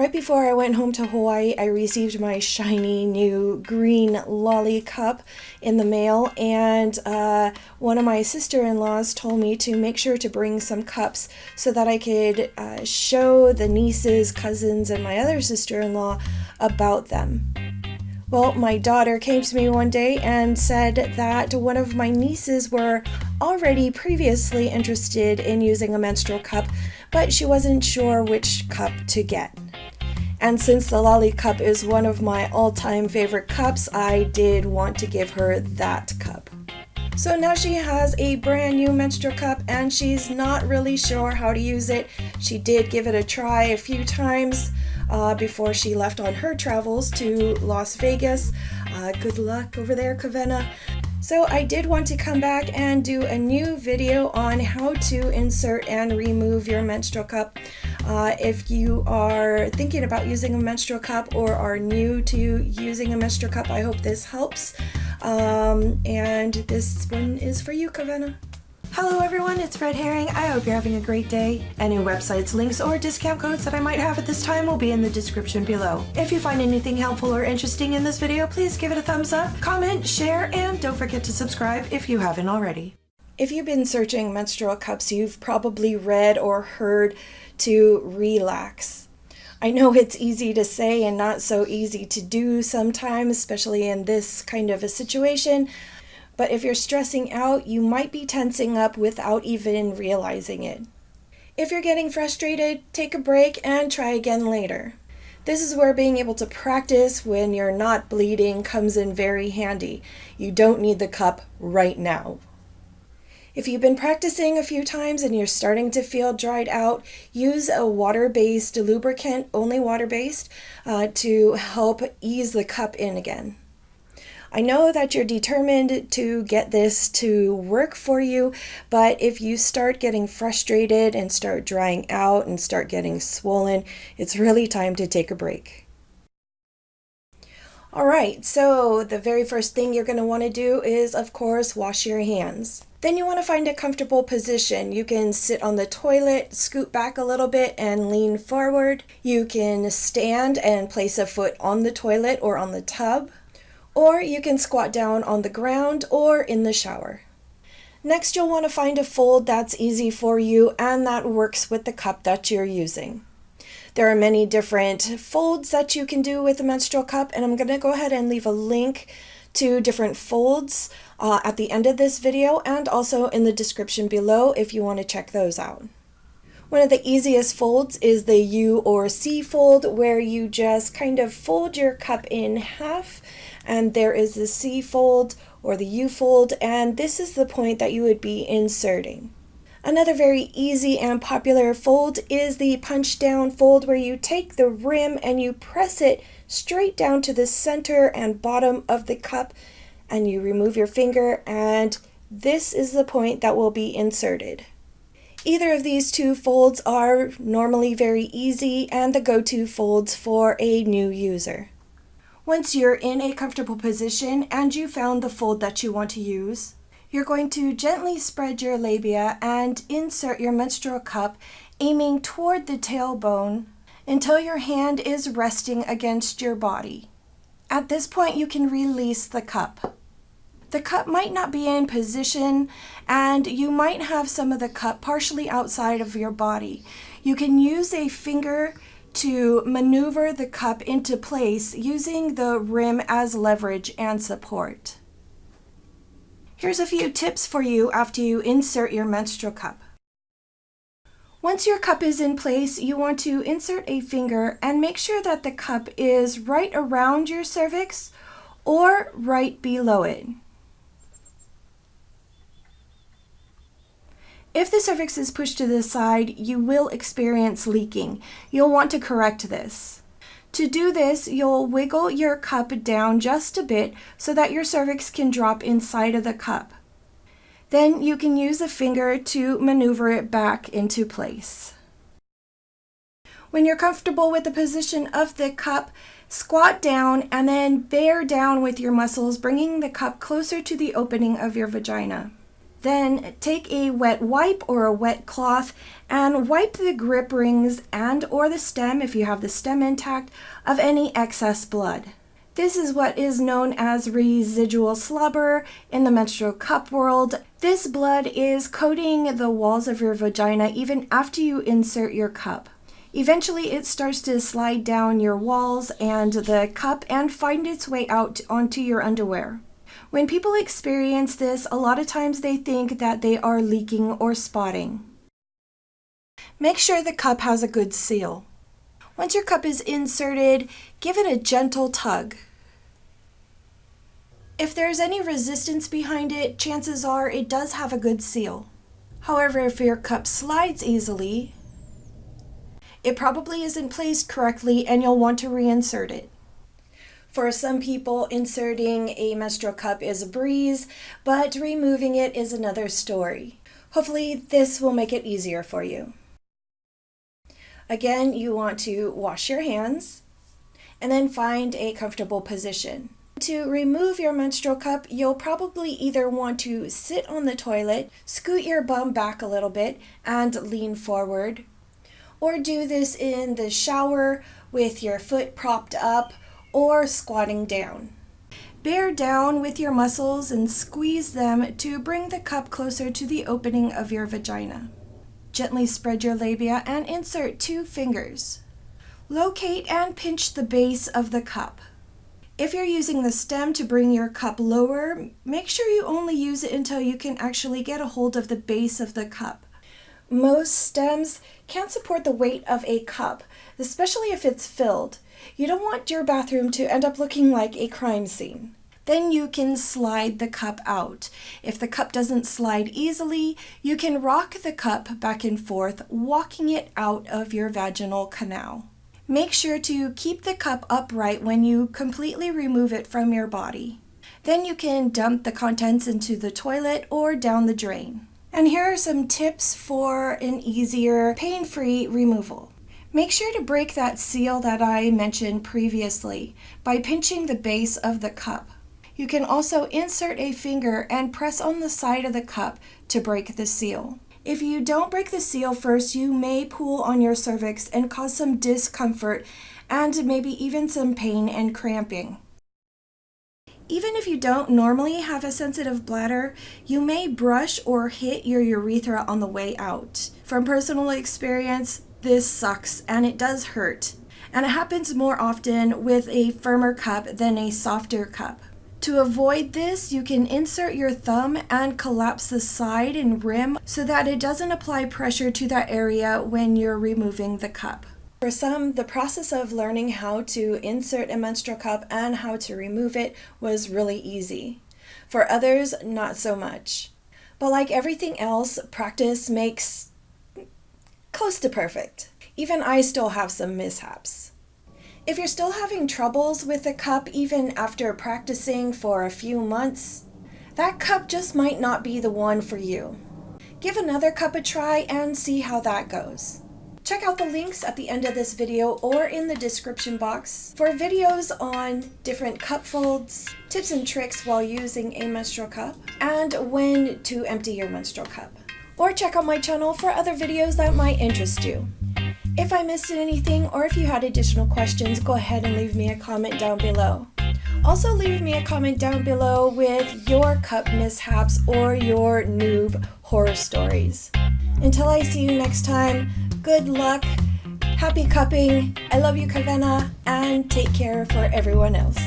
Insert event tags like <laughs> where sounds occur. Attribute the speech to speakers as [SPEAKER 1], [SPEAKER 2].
[SPEAKER 1] Right before I went home to Hawaii, I received my shiny new green lolly cup in the mail, and uh, one of my sister in laws told me to make sure to bring some cups so that I could uh, show the nieces, cousins, and my other sister in law about them. Well, my daughter came to me one day and said that one of my nieces were already previously interested in using a menstrual cup, but she wasn't sure which cup to get. And since the Lolly Cup is one of my all-time favorite cups, I did want to give her that cup. So now she has a brand new menstrual cup and she's not really sure how to use it. She did give it a try a few times uh, before she left on her travels to Las Vegas. Uh, good luck over there, Kavenna. So I did want to come back and do a new video on how to insert and remove your menstrual cup. Uh, if you are thinking about using a menstrual cup or are new to using a menstrual cup, I hope this helps. Um, and this one is for you, Kavenna. Hello everyone, it's Red Herring. I hope you're having a great day. Any websites, links, or discount codes that I might have at this time will be in the description below. If you find anything helpful or interesting in this video, please give it a thumbs up, comment, share, and don't forget to subscribe if you haven't already. If you've been searching menstrual cups, you've probably read or heard to relax. I know <laughs> it's easy to say and not so easy to do sometimes, especially in this kind of a situation. But if you're stressing out, you might be tensing up without even realizing it. If you're getting frustrated, take a break and try again later. This is where being able to practice when you're not bleeding comes in very handy. You don't need the cup right now. If you've been practicing a few times and you're starting to feel dried out, use a water-based lubricant, only water-based, uh, to help ease the cup in again. I know that you're determined to get this to work for you, but if you start getting frustrated and start drying out and start getting swollen, it's really time to take a break. All right, so the very first thing you're going to want to do is, of course, wash your hands. Then you want to find a comfortable position. You can sit on the toilet, scoot back a little bit and lean forward. You can stand and place a foot on the toilet or on the tub or you can squat down on the ground or in the shower. Next, you'll want to find a fold that's easy for you and that works with the cup that you're using. There are many different folds that you can do with a menstrual cup, and I'm going to go ahead and leave a link to different folds uh, at the end of this video and also in the description below if you want to check those out. One of the easiest folds is the U or C fold where you just kind of fold your cup in half and there is the C fold or the U fold and this is the point that you would be inserting. Another very easy and popular fold is the punch down fold where you take the rim and you press it straight down to the center and bottom of the cup and you remove your finger and this is the point that will be inserted. Either of these two folds are normally very easy and the go-to folds for a new user. Once you're in a comfortable position and you found the fold that you want to use, you're going to gently spread your labia and insert your menstrual cup aiming toward the tailbone until your hand is resting against your body. At this point, you can release the cup. The cup might not be in position and you might have some of the cup partially outside of your body. You can use a finger to maneuver the cup into place using the rim as leverage and support. Here's a few tips for you after you insert your menstrual cup. Once your cup is in place, you want to insert a finger and make sure that the cup is right around your cervix or right below it. If the cervix is pushed to the side, you will experience leaking. You'll want to correct this. To do this, you'll wiggle your cup down just a bit so that your cervix can drop inside of the cup. Then you can use a finger to maneuver it back into place. When you're comfortable with the position of the cup, squat down and then bear down with your muscles, bringing the cup closer to the opening of your vagina. Then take a wet wipe or a wet cloth and wipe the grip rings and or the stem if you have the stem intact of any excess blood. This is what is known as residual slobber in the menstrual cup world. This blood is coating the walls of your vagina even after you insert your cup. Eventually, it starts to slide down your walls and the cup and find its way out onto your underwear. When people experience this, a lot of times they think that they are leaking or spotting. Make sure the cup has a good seal. Once your cup is inserted, give it a gentle tug. If there's any resistance behind it, chances are it does have a good seal. However, if your cup slides easily, it probably isn't placed correctly and you'll want to reinsert it. For some people, inserting a menstrual cup is a breeze, but removing it is another story. Hopefully this will make it easier for you. Again, you want to wash your hands and then find a comfortable position. To remove your menstrual cup, you'll probably either want to sit on the toilet, scoot your bum back a little bit, and lean forward, or do this in the shower with your foot propped up or squatting down. Bear down with your muscles and squeeze them to bring the cup closer to the opening of your vagina. Gently spread your labia and insert two fingers. Locate and pinch the base of the cup. If you're using the stem to bring your cup lower, make sure you only use it until you can actually get a hold of the base of the cup. Most stems can't support the weight of a cup, especially if it's filled. You don't want your bathroom to end up looking like a crime scene. Then you can slide the cup out. If the cup doesn't slide easily, you can rock the cup back and forth, walking it out of your vaginal canal. Make sure to keep the cup upright when you completely remove it from your body. Then you can dump the contents into the toilet or down the drain. And here are some tips for an easier pain-free removal. Make sure to break that seal that I mentioned previously by pinching the base of the cup. You can also insert a finger and press on the side of the cup to break the seal. If you don't break the seal first, you may pull on your cervix and cause some discomfort and maybe even some pain and cramping. Even if you don't normally have a sensitive bladder, you may brush or hit your urethra on the way out. From personal experience, this sucks and it does hurt. And it happens more often with a firmer cup than a softer cup. To avoid this, you can insert your thumb and collapse the side and rim so that it doesn't apply pressure to that area when you're removing the cup. For some, the process of learning how to insert a menstrual cup and how to remove it was really easy. For others, not so much. But like everything else, practice makes close to perfect. Even I still have some mishaps. If you're still having troubles with a cup even after practicing for a few months, that cup just might not be the one for you. Give another cup a try and see how that goes. Check out the links at the end of this video or in the description box for videos on different cup folds, tips and tricks while using a menstrual cup, and when to empty your menstrual cup or check out my channel for other videos that might interest you. If I missed anything or if you had additional questions, go ahead and leave me a comment down below. Also leave me a comment down below with your cup mishaps or your noob horror stories. Until I see you next time, good luck, happy cupping, I love you Kavenna, and take care for everyone else.